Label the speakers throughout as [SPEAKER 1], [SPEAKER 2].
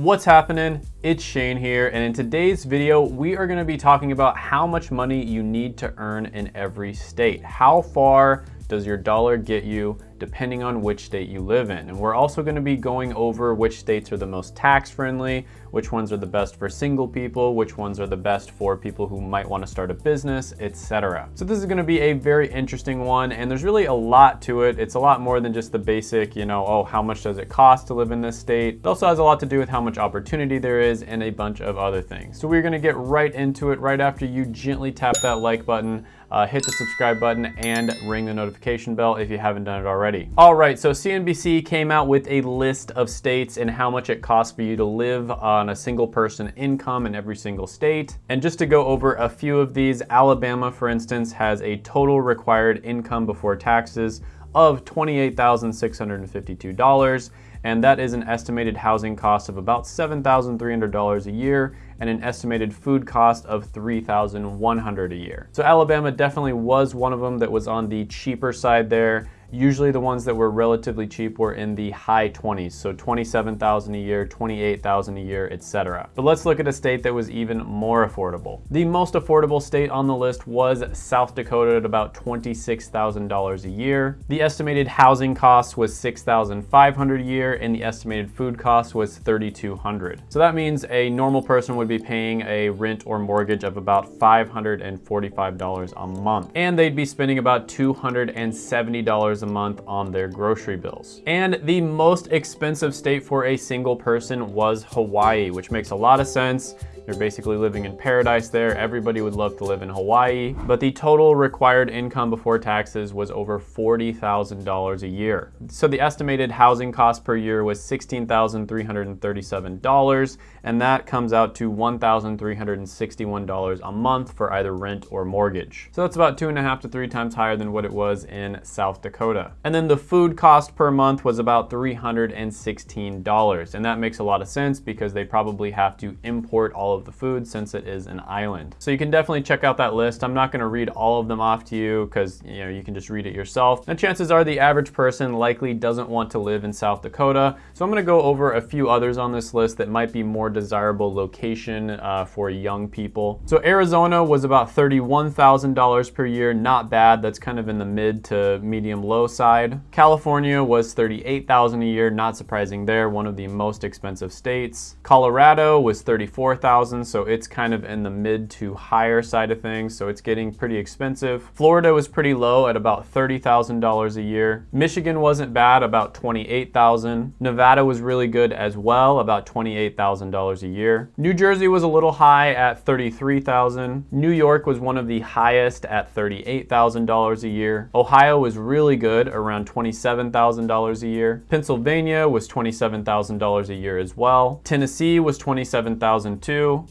[SPEAKER 1] What's happening? It's Shane here, and in today's video, we are gonna be talking about how much money you need to earn in every state. How far does your dollar get you depending on which state you live in. And we're also gonna be going over which states are the most tax friendly, which ones are the best for single people, which ones are the best for people who might wanna start a business, etc. So this is gonna be a very interesting one and there's really a lot to it. It's a lot more than just the basic, you know, oh, how much does it cost to live in this state? It also has a lot to do with how much opportunity there is and a bunch of other things. So we're gonna get right into it right after you gently tap that like button, uh, hit the subscribe button and ring the notification bell if you haven't done it already already. All right, so CNBC came out with a list of states and how much it costs for you to live on a single person income in every single state. And just to go over a few of these, Alabama, for instance, has a total required income before taxes of $28,652 and that is an estimated housing cost of about $7,300 a year and an estimated food cost of $3,100 a year. So Alabama definitely was one of them that was on the cheaper side there Usually the ones that were relatively cheap were in the high 20s, so 27,000 a year, 28,000 a year, etc. But let's look at a state that was even more affordable. The most affordable state on the list was South Dakota at about $26,000 a year. The estimated housing cost was 6,500 a year and the estimated food cost was 3,200. So that means a normal person would be paying a rent or mortgage of about $545 a month. And they'd be spending about $270 a month on their grocery bills. And the most expensive state for a single person was Hawaii, which makes a lot of sense. You're basically living in paradise there. Everybody would love to live in Hawaii, but the total required income before taxes was over $40,000 a year. So the estimated housing cost per year was $16,337, and that comes out to $1,361 a month for either rent or mortgage. So that's about two and a half to three times higher than what it was in South Dakota. And then the food cost per month was about $316, and that makes a lot of sense because they probably have to import all of of the food since it is an island. So you can definitely check out that list. I'm not gonna read all of them off to you because you know you can just read it yourself. And chances are the average person likely doesn't want to live in South Dakota. So I'm gonna go over a few others on this list that might be more desirable location uh, for young people. So Arizona was about $31,000 per year, not bad. That's kind of in the mid to medium low side. California was 38,000 a year, not surprising there, one of the most expensive states. Colorado was 34,000 so it's kind of in the mid to higher side of things, so it's getting pretty expensive. Florida was pretty low at about $30,000 a year. Michigan wasn't bad, about 28,000. Nevada was really good as well, about $28,000 a year. New Jersey was a little high at 33,000. New York was one of the highest at $38,000 a year. Ohio was really good, around $27,000 a year. Pennsylvania was $27,000 a year as well. Tennessee was 27,000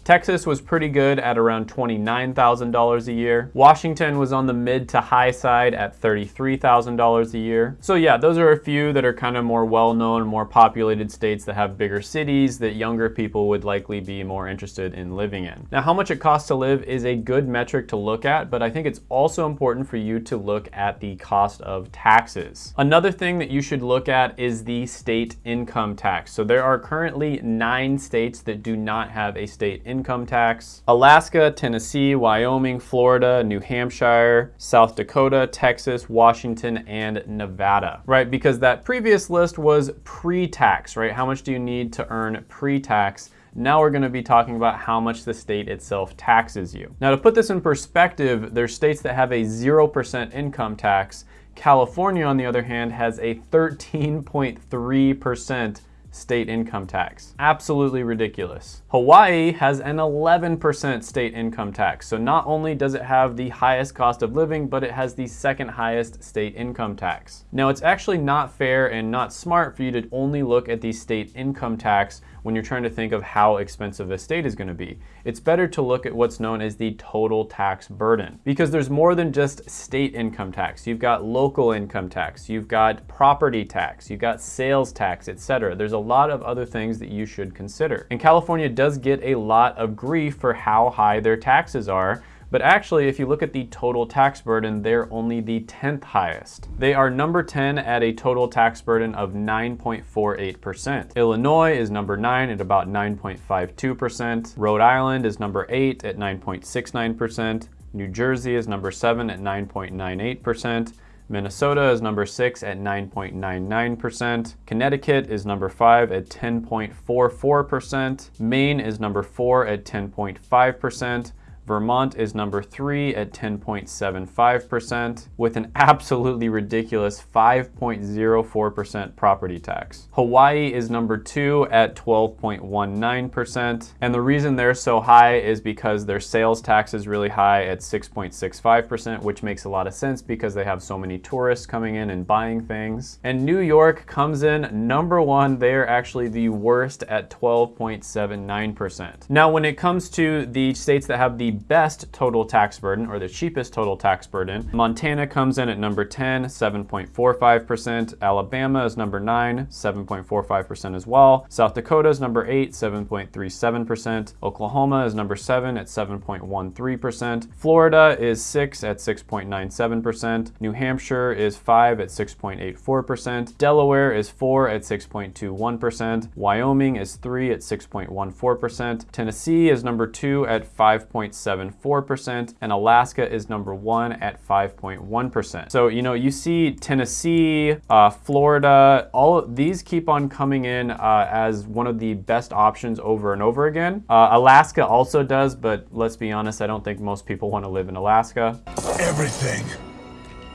[SPEAKER 1] Texas was pretty good at around $29,000 a year. Washington was on the mid to high side at $33,000 a year. So yeah, those are a few that are kind of more well-known, more populated states that have bigger cities that younger people would likely be more interested in living in. Now, how much it costs to live is a good metric to look at, but I think it's also important for you to look at the cost of taxes. Another thing that you should look at is the state income tax. So there are currently nine states that do not have a state state income tax. Alaska, Tennessee, Wyoming, Florida, New Hampshire, South Dakota, Texas, Washington, and Nevada, right? Because that previous list was pre-tax, right? How much do you need to earn pre-tax? Now we're gonna be talking about how much the state itself taxes you. Now to put this in perspective, there's states that have a 0% income tax. California, on the other hand, has a 13.3% state income tax. Absolutely ridiculous. Hawaii has an 11% state income tax. So not only does it have the highest cost of living, but it has the second highest state income tax. Now it's actually not fair and not smart for you to only look at the state income tax when you're trying to think of how expensive a state is gonna be. It's better to look at what's known as the total tax burden because there's more than just state income tax. You've got local income tax, you've got property tax, you've got sales tax, etc. There's a lot of other things that you should consider. And California does get a lot of grief for how high their taxes are But actually, if you look at the total tax burden, they're only the 10th highest. They are number 10 at a total tax burden of 9.48%. Illinois is number 9 at about 9.52%. Rhode Island is number 8 at 9.69%. New Jersey is number 7 at 9.98%. Minnesota is number six at 9.99%. Connecticut is number five at 10.44%. Maine is number four at 10.5%. Vermont is number three at 10.75% with an absolutely ridiculous 5.04% property tax. Hawaii is number two at 12.19%. And the reason they're so high is because their sales tax is really high at 6.65%, which makes a lot of sense because they have so many tourists coming in and buying things. And New York comes in number one. They are actually the worst at 12.79%. Now, when it comes to the states that have the best total tax burden or the cheapest total tax burden. Montana comes in at number 10, 7.45%. Alabama is number 9, 7.45% as well. South Dakota is number 8, 7.37%. Oklahoma is number 7 at 7.13%. Florida is 6 at 6.97%. New Hampshire is 5 at 6.84%. Delaware is 4 at 6.21%. Wyoming is 3 at 6.14%. Tennessee is number 2 at 5.7 5.74%, and Alaska is number one at 5.1%. So, you know, you see Tennessee, uh, Florida, all of these keep on coming in uh, as one of the best options over and over again. Uh, Alaska also does, but let's be honest, I don't think most people want to live in Alaska.
[SPEAKER 2] Everything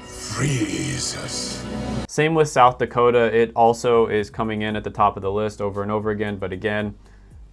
[SPEAKER 2] freezes.
[SPEAKER 1] Same with South Dakota. It also is coming in at the top of the list over and over again, but again,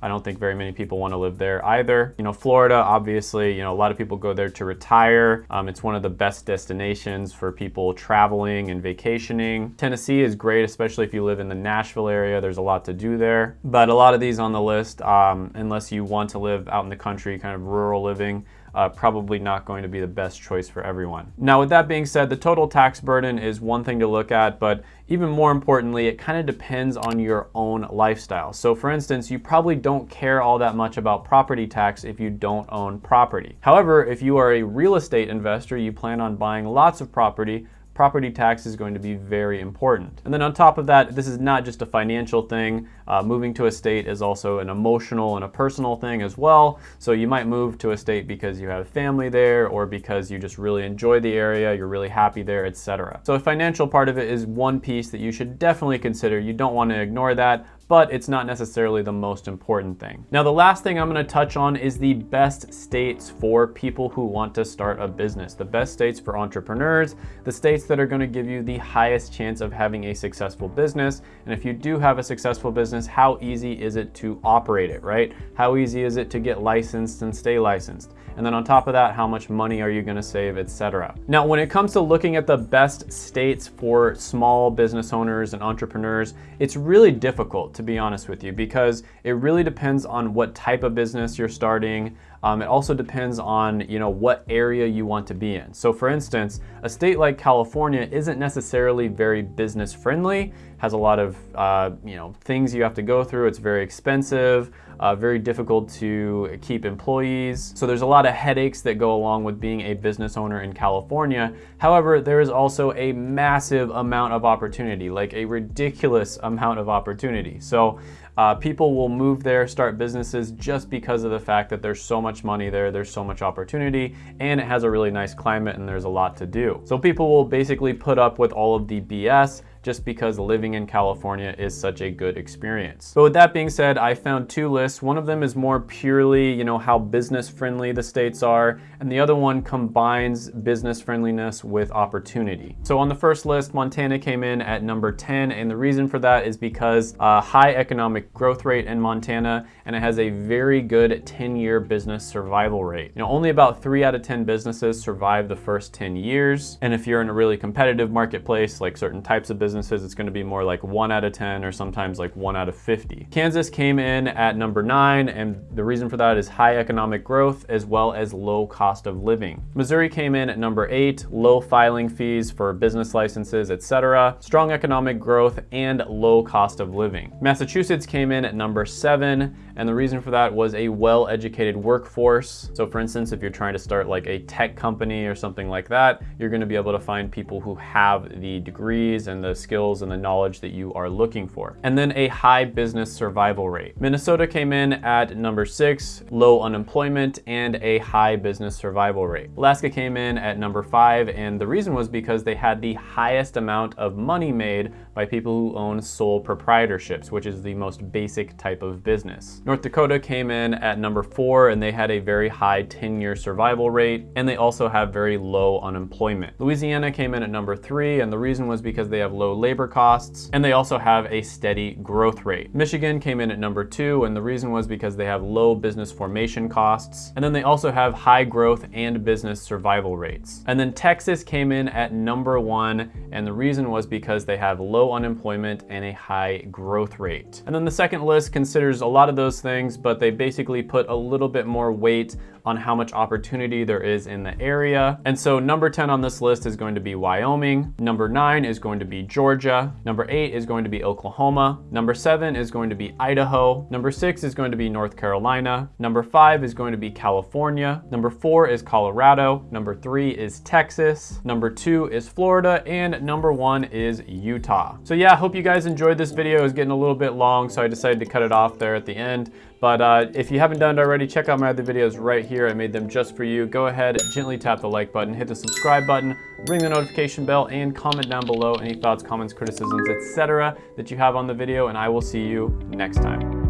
[SPEAKER 1] I don't think very many people want to live there either. You know, Florida, obviously, you know, a lot of people go there to retire. Um, it's one of the best destinations for people traveling and vacationing. Tennessee is great, especially if you live in the Nashville area. There's a lot to do there. But a lot of these on the list, um, unless you want to live out in the country, kind of rural living, uh, probably not going to be the best choice for everyone. Now, with that being said, the total tax burden is one thing to look at, but even more importantly, it kind of depends on your own lifestyle. So for instance, you probably don't care all that much about property tax if you don't own property. However, if you are a real estate investor, you plan on buying lots of property, property tax is going to be very important. And then on top of that, this is not just a financial thing. Uh, moving to a state is also an emotional and a personal thing as well. So you might move to a state because you have family there or because you just really enjoy the area, you're really happy there, etc. So a financial part of it is one piece that you should definitely consider. You don't want to ignore that, but it's not necessarily the most important thing. Now, the last thing I'm gonna touch on is the best states for people who want to start a business. The best states for entrepreneurs, the states that are gonna give you the highest chance of having a successful business. And if you do have a successful business, how easy is it to operate it, right? How easy is it to get licensed and stay licensed? And then on top of that, how much money are you gonna save, etc. Now, when it comes to looking at the best states for small business owners and entrepreneurs, it's really difficult to be honest with you because it really depends on what type of business you're starting, um, it also depends on you know what area you want to be in. So for instance, a state like California isn't necessarily very business friendly, has a lot of uh, you know things you have to go through. It's very expensive, uh, very difficult to keep employees. So there's a lot of headaches that go along with being a business owner in California. However, there is also a massive amount of opportunity, like a ridiculous amount of opportunity. So uh, people will move there, start businesses just because of the fact that there's so much money there, there's so much opportunity, and it has a really nice climate and there's a lot to do. So people will basically put up with all of the BS just because living in California is such a good experience. But with that being said, I found two lists. One of them is more purely, you know, how business friendly the states are, and the other one combines business friendliness with opportunity. So on the first list, Montana came in at number 10, and the reason for that is because uh, high economic growth rate in Montana, and it has a very good 10-year business survival rate. You know, only about three out of 10 businesses survive the first 10 years, and if you're in a really competitive marketplace, like certain types of business, businesses, it's gonna be more like one out of 10 or sometimes like one out of 50. Kansas came in at number nine, and the reason for that is high economic growth as well as low cost of living. Missouri came in at number eight, low filing fees for business licenses, etc., strong economic growth, and low cost of living. Massachusetts came in at number seven, and the reason for that was a well-educated workforce. So for instance, if you're trying to start like a tech company or something like that, you're gonna be able to find people who have the degrees and the skills and the knowledge that you are looking for. And then a high business survival rate. Minnesota came in at number six, low unemployment and a high business survival rate. Alaska came in at number five, and the reason was because they had the highest amount of money made by people who own sole proprietorships, which is the most basic type of business. North Dakota came in at number four and they had a very high 10-year survival rate and they also have very low unemployment. Louisiana came in at number three and the reason was because they have low labor costs and they also have a steady growth rate. Michigan came in at number two and the reason was because they have low business formation costs and then they also have high growth and business survival rates. And then Texas came in at number one and the reason was because they have low unemployment and a high growth rate. And then the second list considers a lot of those things, but they basically put a little bit more weight on how much opportunity there is in the area. And so number 10 on this list is going to be Wyoming. Number nine is going to be Georgia. Number eight is going to be Oklahoma. Number seven is going to be Idaho. Number six is going to be North Carolina. Number five is going to be California. Number four is Colorado. Number three is Texas. Number two is Florida. And number one is Utah. So yeah, I hope you guys enjoyed this video. It was getting a little bit long, so I decided to cut it off there at the end. But uh, if you haven't done it already, check out my other videos right here. I made them just for you. Go ahead, gently tap the like button, hit the subscribe button, ring the notification bell, and comment down below any thoughts, comments, criticisms, etc. that you have on the video, and I will see you next time.